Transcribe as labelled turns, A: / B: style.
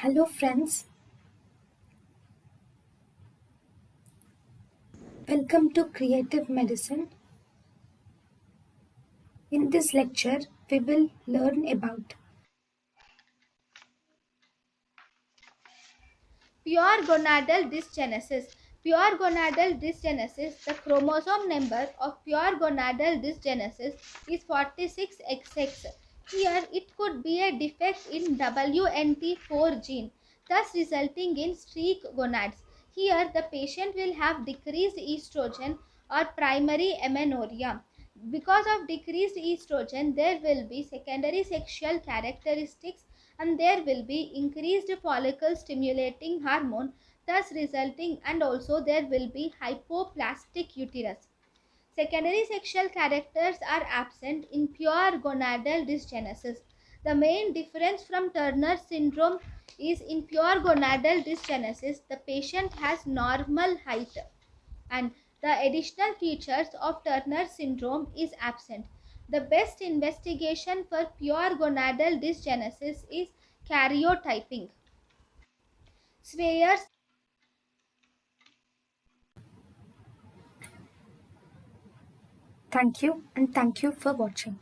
A: Hello, friends. Welcome to Creative Medicine. In this lecture, we will learn about
B: Pure gonadal dysgenesis. Pure gonadal dysgenesis, the chromosome number of pure gonadal dysgenesis is 46XX. Here it could be a defect in WNT4 gene, thus resulting in streak gonads. Here the patient will have decreased estrogen or primary amenorrhea. Because of decreased estrogen, there will be secondary sexual characteristics and there will be increased follicle stimulating hormone thus resulting and also there will be hypoplastic uterus secondary sexual characters are absent in pure gonadal dysgenesis the main difference from turner syndrome is in pure gonadal dysgenesis the patient has normal height and the additional features of turner syndrome is absent the best investigation for pure gonadal dysgenesis is karyotyping. Swyer's
A: thank you and thank you for watching.